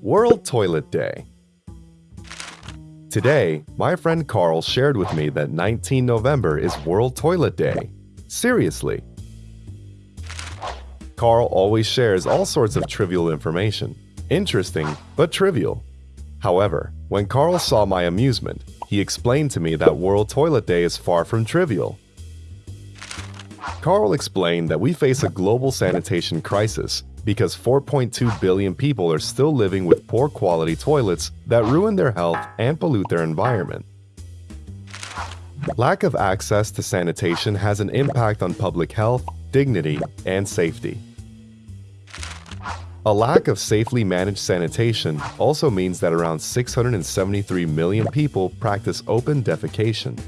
World Toilet Day. Today, my friend Carl shared with me that 19 November is World Toilet Day. Seriously. Carl always shares all sorts of trivial information. Interesting, but trivial. However, when Carl saw my amusement, he explained to me that World Toilet Day is far from trivial. Carl explained that we face a global sanitation crisis because 4.2 billion people are still living with poor quality toilets that ruin their health and pollute their environment. Lack of access to sanitation has an impact on public health, dignity, and safety. A lack of safely managed sanitation also means that around 673 million people practice open defecation.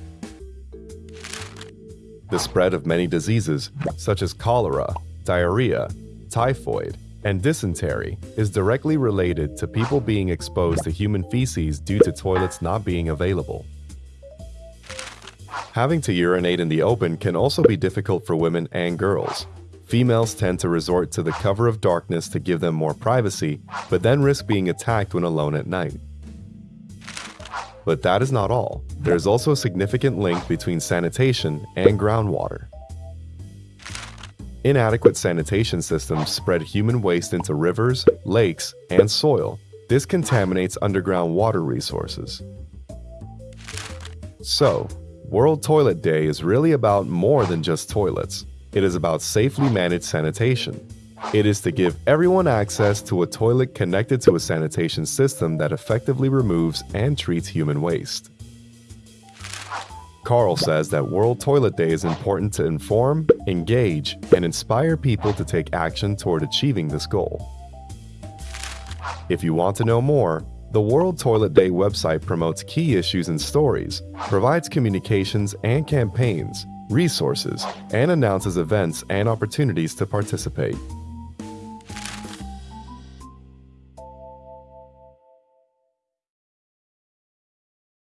The spread of many diseases, such as cholera, diarrhea, typhoid, and dysentery, is directly related to people being exposed to human feces due to toilets not being available. Having to urinate in the open can also be difficult for women and girls. Females tend to resort to the cover of darkness to give them more privacy, but then risk being attacked when alone at night. But that is not all. There is also a significant link between sanitation and groundwater. Inadequate sanitation systems spread human waste into rivers, lakes, and soil. This contaminates underground water resources. So, World Toilet Day is really about more than just toilets. It is about safely managed sanitation. It is to give everyone access to a toilet connected to a sanitation system that effectively removes and treats human waste. Carl says that World Toilet Day is important to inform, engage, and inspire people to take action toward achieving this goal. If you want to know more, the World Toilet Day website promotes key issues and stories, provides communications and campaigns, resources, and announces events and opportunities to participate.